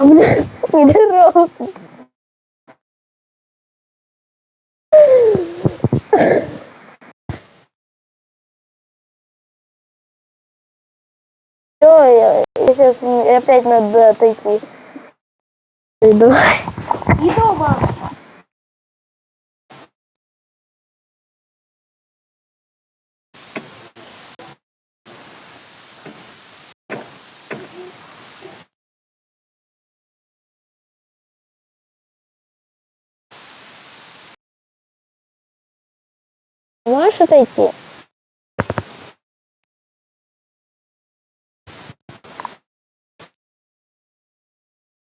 Не дорог. Ой, сейчас опять надо отойти. Давай. Иду вам. Можешь отойти?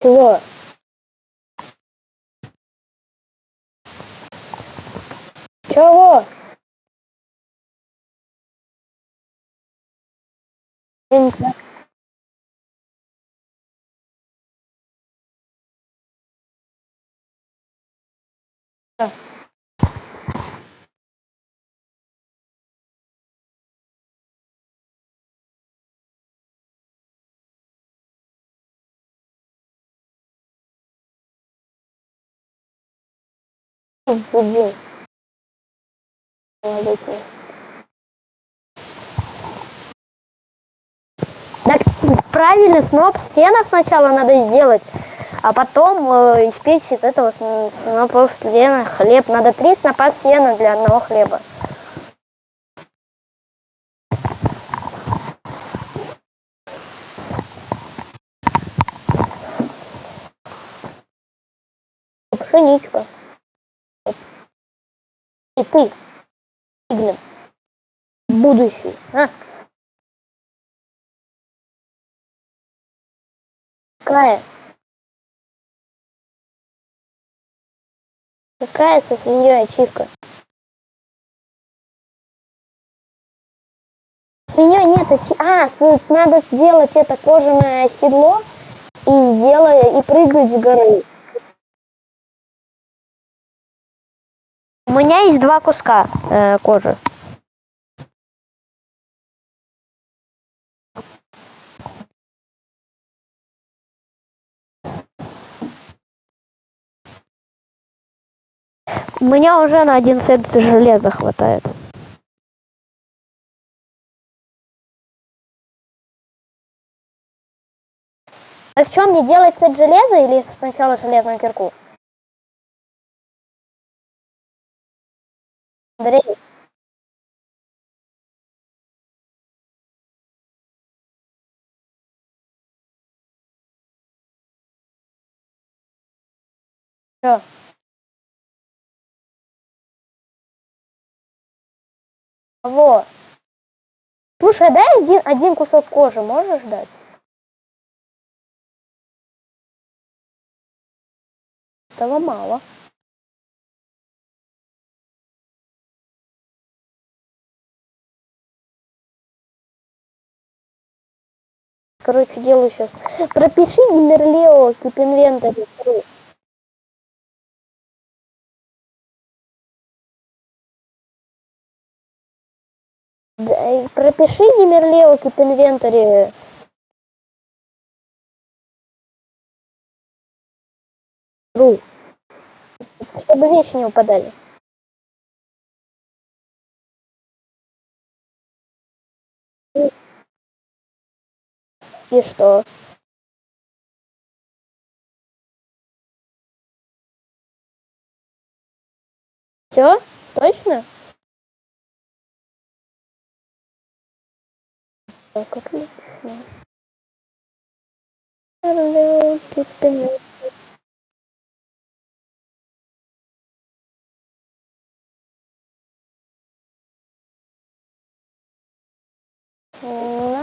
Чего? Чего? Я Молодец. Так правильно, сноп стенов сначала надо сделать, а потом э, испечь из этого снопов сена хлеб. Надо три снопа сена для одного хлеба. Пшеничка. Ты, Иглин, будущий, а? Какая? Какая со свиньей ачивка? Свиньей нет ачи- А, с- надо сделать это кожаное седло и сделая и прыгать с горы. У меня есть два куска э, кожи. У меня уже на один сет железа хватает. А в чем мне делать сет железа или сначала железную кирку? Андрей, Что? Во. Слушай, а дай один, один кусок кожи можешь дать? Этого мало. Короче, делаю сейчас. Пропиши Гимерлео тип инвентарь. Да, и пропиши Гимерлео тип инвентарь. Ру. Чтобы вещи не упадали. И что? Все? Точно? Так, отлично. Hello,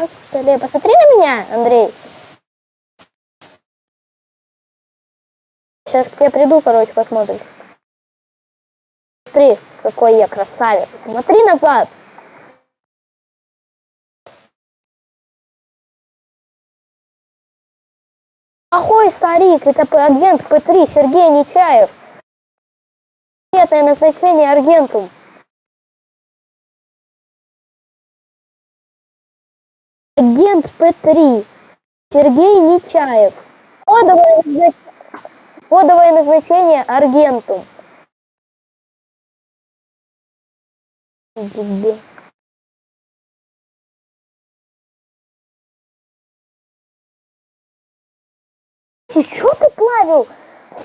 На столе. Посмотри на меня, Андрей. Сейчас тебе приду, короче, посмотришь. Смотри, какой я красавец. Смотри назад. Охой, старик, это агент П3 Сергей Нечаев. Секретное назначение Аргентум. Агент П3 Сергей Нечаев. Кодовое, назнач... Кодовое назначение Аргентум. Ты что ты плавил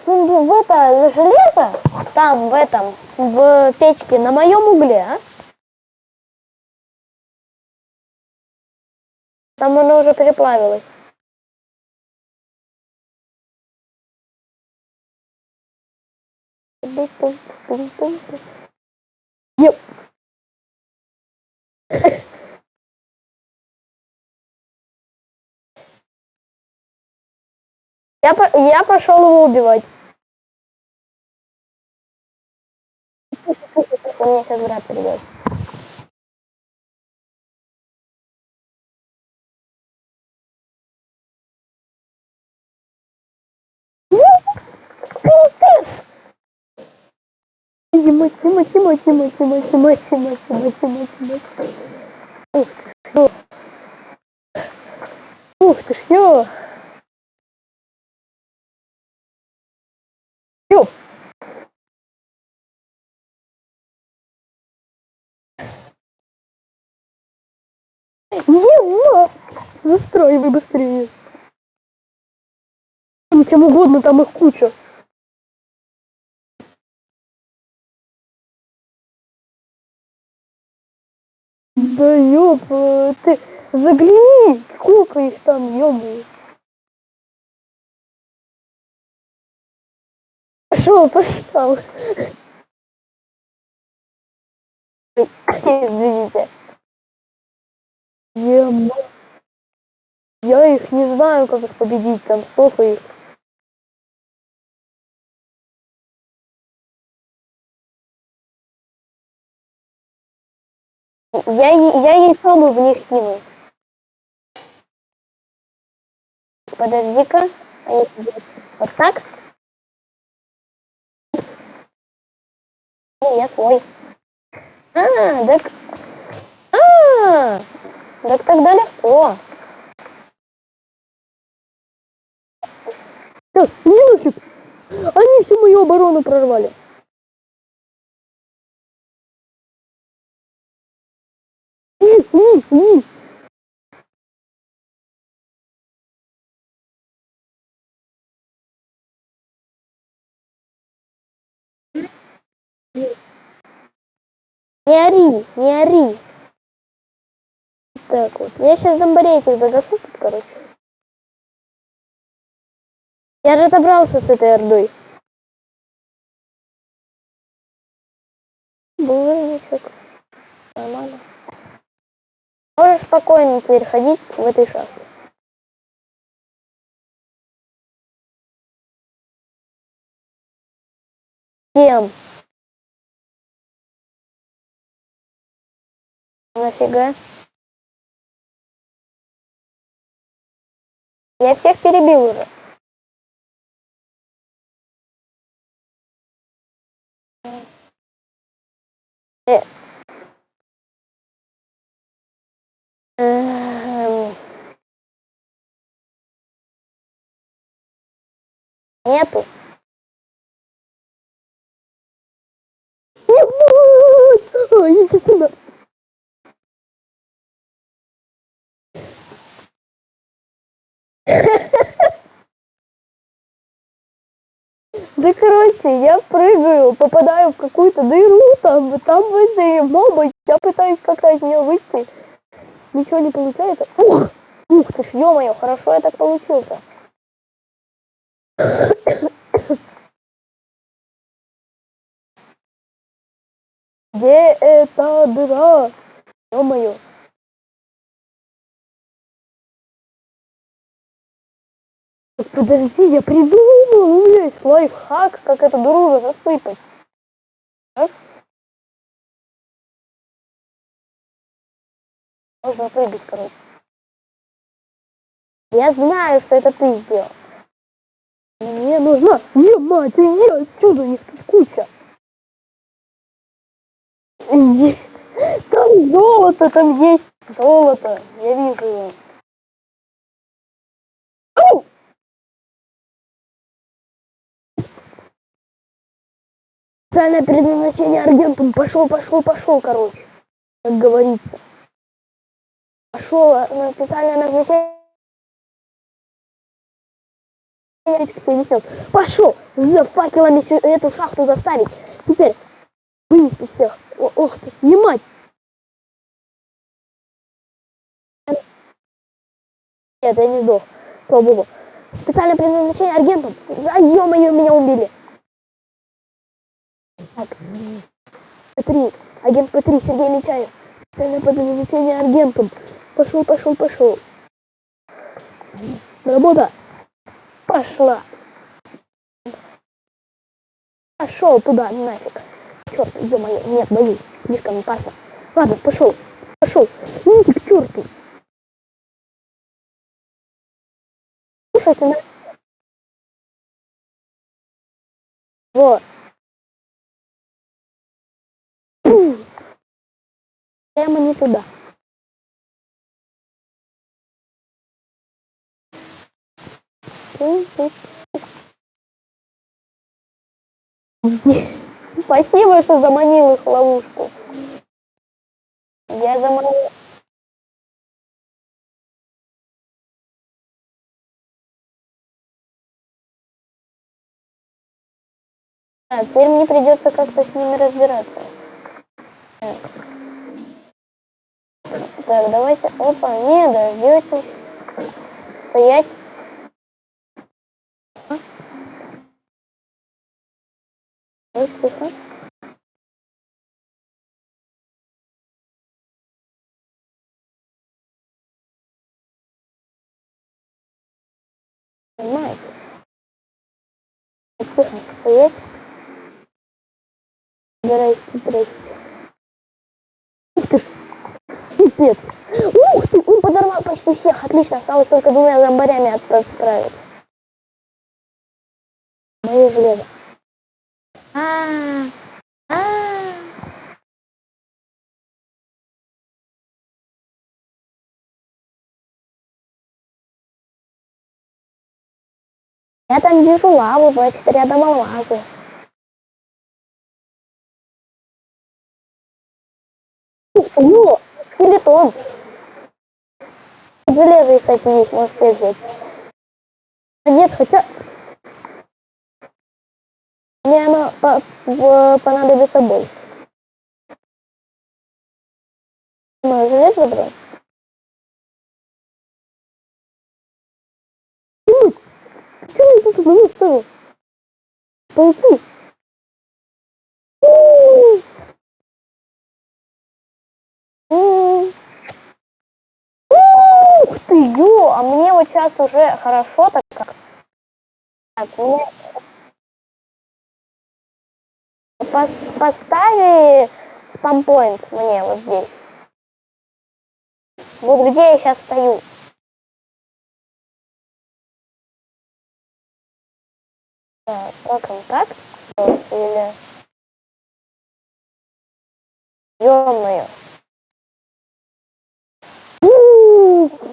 в это железо там в этом в печке на моем угле, а? Там оно уже переплавилось. Еп. Я, я пошел его убивать. Мне сейчас брат придет. Тима, Тима, Тима, Тима, Тима, Тима, Тима, Тима, Тима, Тима. Ух ты ё. Ух ты ж, ё. Его! Застраивай быстрее. Чем угодно, там их куча. Да э, ты загляни, сколько их там, ёбу. Пошел, пошел. Извините. Я, я их не знаю, как их победить, там сколько их. Я, я яйцо бы в них кинул. Подожди-ка. Вот так? Не, я свой. А, так... А, так тогда легко. Так, нафиг. Они всю мою оборону прорвали. Не ори, не ори. Так вот. Я сейчас зомбарей этих загашу тут, короче. Я разобрался с этой ордой. Спокойно переходить в этой шахте. Всем. Нафига? Я всех перебил уже. Э, Нету. Ой, иди сюда. Да короче, я прыгаю, попадаю в какую-то дыру, там, там возле моба, я пытаюсь как-то из нее выйти. Ничего не получается. Ух, ух ты ж, ё-моё, хорошо я так получился. Где эта дыра? Ё-моё. Подожди, я придумал, у меня есть лайфхак, как эту дыру засыпать. А? Можно прыгать, короче. Я знаю, что это ты сделал должна. Е, мать, иди отсюда, не них куча. Иди. Там золото, там есть золото. Я вижу его. Специальное предназначение аргентум. Пошел, пошел, пошел, короче. Как говорится. Пошел на специальное назначение. Пошел за факелами эту шахту заставить. Теперь вынести всех. О, ох ты, не. Нет, я не сдох. Слава богу. Специальное предназначение аргентум. За ё-моё, меня убили. Так. П3. Агент П3, Сергей Летяев. Специальное предназначение аргентум. Пошел, пошел, пошел. Работа. Пошла. Пошел туда, нафиг. Черт, мое. Нет, боюсь. Слишком опасно. Ладно, пошел. Пошел. Идите к черту. Слушайте, на... Вот. Прямо не туда. Спасибо, что заманил их в ловушку. Я заманил. А, теперь мне придется как-то с ними разбираться. Так. давайте. Опа, не дождетесь. Стоять. Тихо. Понимаете? Тихо, стоять. Собирайся, собирайся. Ух ты пипец. Ух ты, он подорвал почти всех. Отлично, осталось только двумя зомбарями отправить. Мое железо. Я там вижу лаву, значит, рядом алмазы. О, скелетон. Железо, кстати, есть, можете взять. Нет, хотя мне оно по по понадобится больше. Мы железо брать? Почему я тут одного ставил? Пауки. Ух ты, ё, а мне вот сейчас уже хорошо так как. Так, мне Пос поставили спампоинт мне вот здесь. Вот где я сейчас стою. Так, как он так? Или... Ё-моё.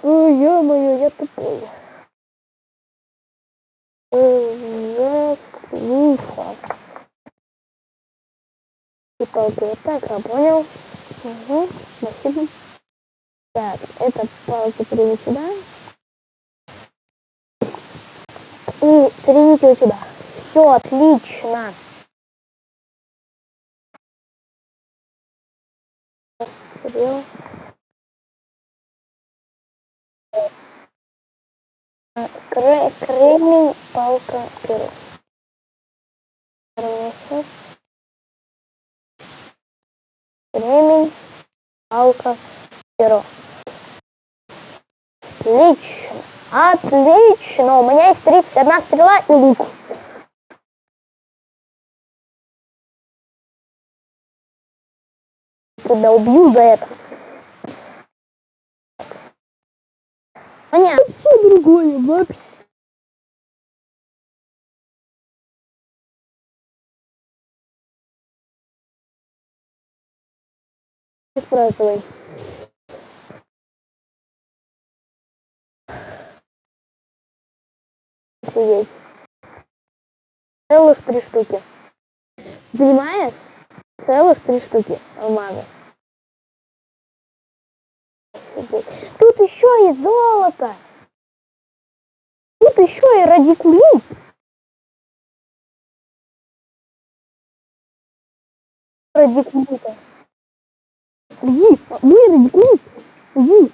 Ё-моё, я тупой. Уфа и палки вот так, я понял. Угу, спасибо. Так, это палки приму сюда. И примите у тебя. Все, отлично. Кремень, палка, перо. Кремень, палка, перо. Отлично. Отлично. У меня есть 31 стрела и лук. Тебя убью за это. Все другое вообще. Спрашивай. Сидеть. Целых три штуки. Понимаешь? Целых три штуки алмаза. Тут еще и золото. Тут еще и радикулит. Радикулита. Иди, мой радикулит. Иди.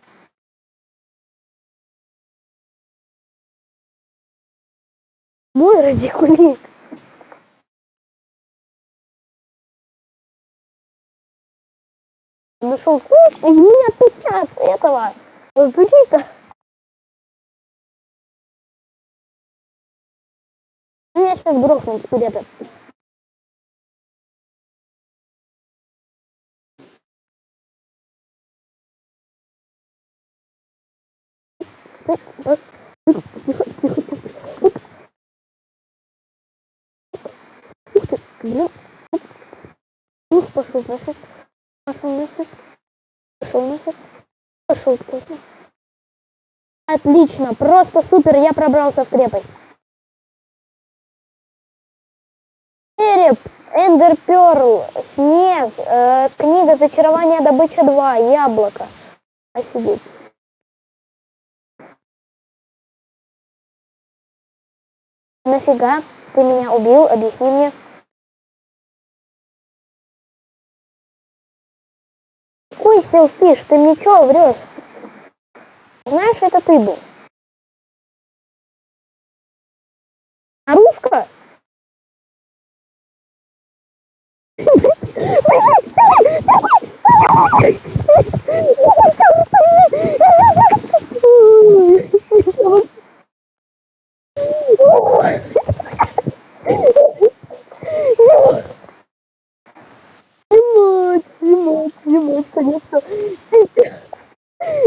Мой радикулит. Нашел ключ, и меня с этого. Разбудить-то. Меня сейчас грохнут скелеты. Тихо, тихо, тихо. Ух ты, блин. Ух, пошел нафиг. Пошел нафиг. Пошел нафиг. Пошел тоже. Отлично, просто супер, я пробрался в крепость. Череп, Эндер Перл, Снег, э, книга Зачарования Добыча 2, Яблоко. Офигеть. Нафига ты меня убил? Объясни мне. Какой селфиш? Ты мне чё врешь? Знаешь, это ты был. Нарушка? Снимать, снимать, снимать, конечно.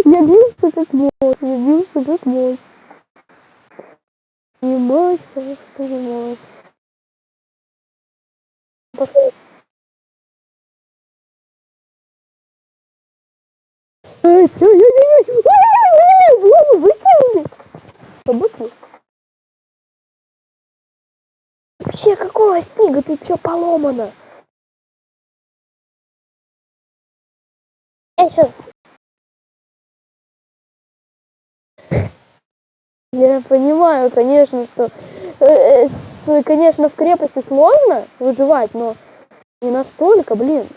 Я бился как мог, я бился как мог. Снимать, как снимать. Пошел. Собаки. Вообще, какого снега? Ты чё поломана? Я сейчас... Я понимаю, конечно, что... э, э, конечно, в крепости сложно выживать, но не настолько, блин.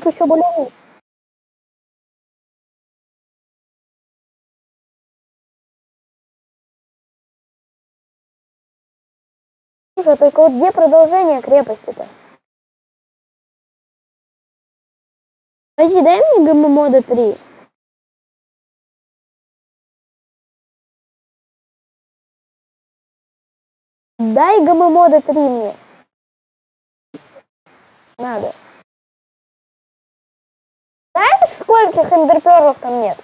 Тут еще более... Слушай, только вот где продолжение крепости-то? Подожди, дай мне ГМ-мода 3. Дай ГМ-мода 3 мне. Надо. Знаешь, скольких эндерперлов там нет?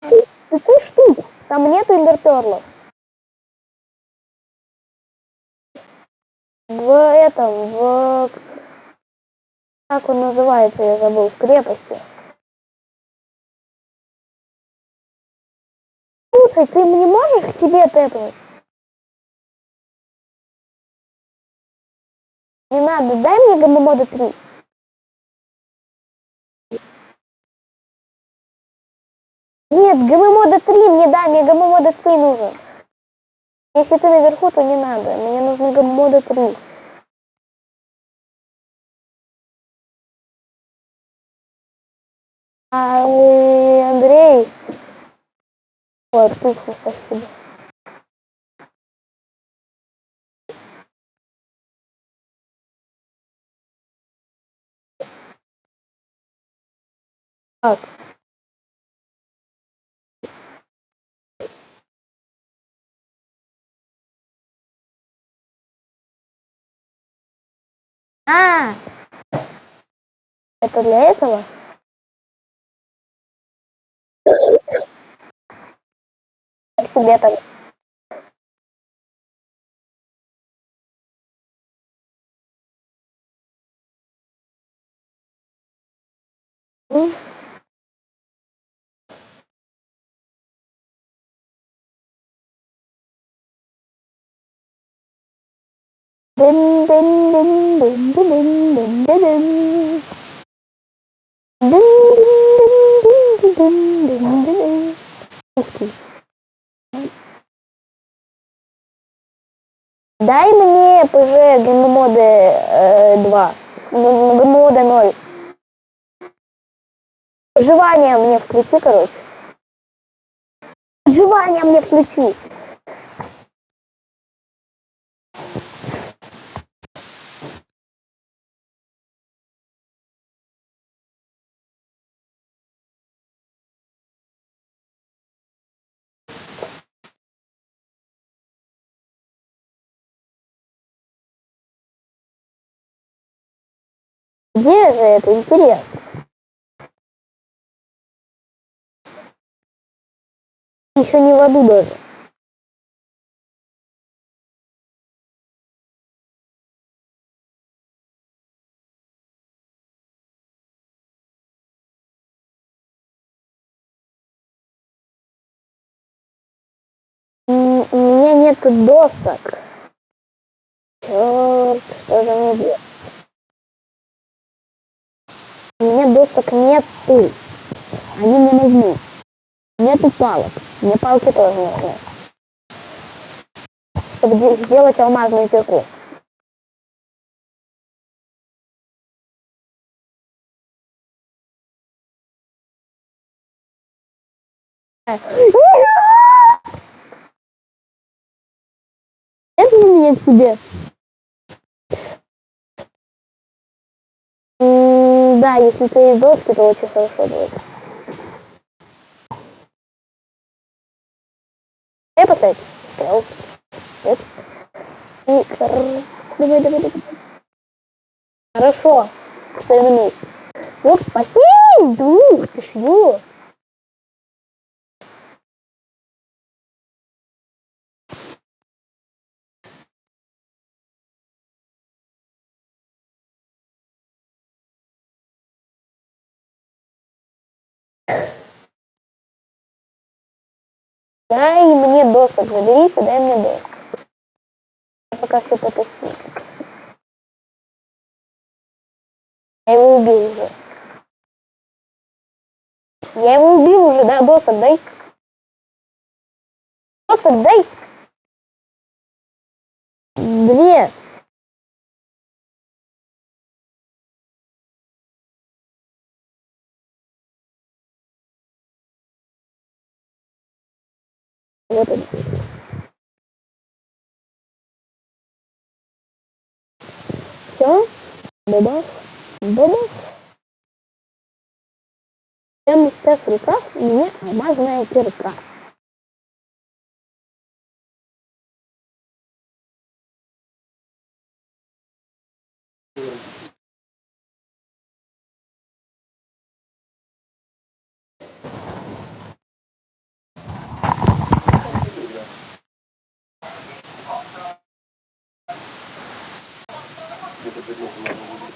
Пяти штук. Там нет эндерперлов. В этом, в... Как он называется, я забыл, в крепости. Слушай, ты не можешь к себе тэпнуть? Не надо, дай мне гаммомода 3. Гаммомода 3 мне дай, мне гаммомода 3 нужен. Если ты наверху, то не надо. Мне нужны гаммомода 3. А, э, Андрей. Ой, отлично, спасибо. Так. А, это для этого? Тебе так? Ты. Дай мне ПЖ гейммоды э, 2. Гейммоды 0. Выживание мне включи, короче. Выживание мне включи. Где же это интересно? Еще не в аду даже. У меня нет досок. Черт, что же мне делать? У меня досок нету. Они мне нужны. Нету палок. Мне палки тоже нужны. Чтобы де- сделать алмазную кирку. Это меня к тебе. Да, если ты есть доски, то очень хорошо будет. Я поставить. Стрел. Нет. И Давай, давай, давай. Хорошо. Стой на месте. Вот спасибо. Дух, ты что? Дай мне досок, заберите, дай мне досок. Я пока все потусую. Я его убил уже. Я его убил уже, да, досок дай. Досок дай. Он. Все. Бабах. Бабах. Прямо сейчас в руках у меня алмазная кирка. это, конечно, надо будет.